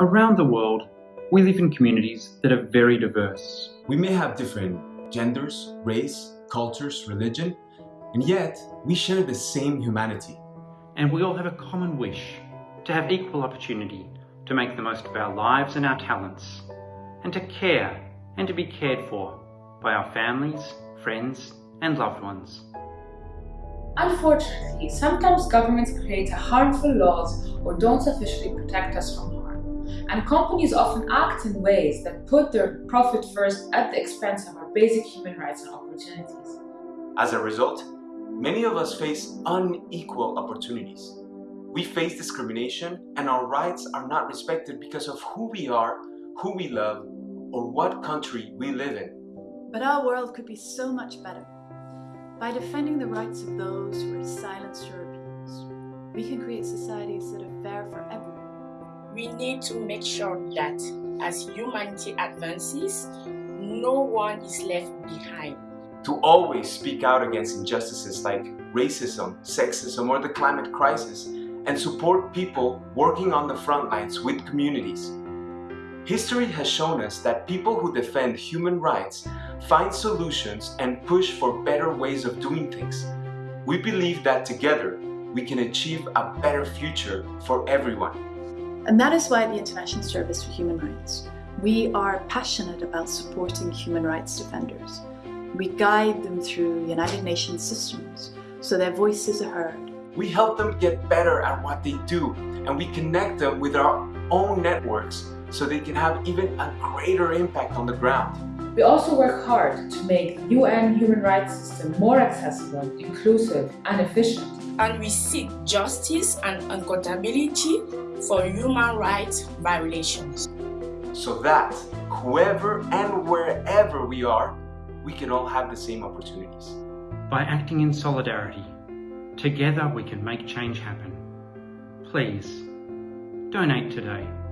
Around the world, we live in communities that are very diverse. We may have different genders, race, cultures, religion, and yet we share the same humanity. And we all have a common wish to have equal opportunity to make the most of our lives and our talents, and to care and to be cared for by our families, friends, and loved ones. Unfortunately, sometimes governments create harmful laws or don't sufficiently protect us from harm. And companies often act in ways that put their profit first at the expense of our basic human rights and opportunities. As a result, many of us face unequal opportunities. We face discrimination and our rights are not respected because of who we are, who we love, or what country we live in. But our world could be so much better. By defending the rights of those who are silenced or abused, we can create societies that are fair for everyone. We need to make sure that as humanity advances, no one is left behind. To always speak out against injustices like racism, sexism, or the climate crisis, and support people working on the front lines with communities. History has shown us that people who defend human rights find solutions and push for better ways of doing things. We believe that together we can achieve a better future for everyone. And that is why the International Service for Human Rights. We are passionate about supporting human rights defenders. We guide them through United Nations systems so their voices are heard. We help them get better at what they do and we connect them with our own networks so they can have even a greater impact on the ground. We also work hard to make the UN human rights system more accessible, inclusive and efficient. And we seek justice and accountability for human rights violations. So that whoever and wherever we are, we can all have the same opportunities. By acting in solidarity, together we can make change happen. Please, donate today.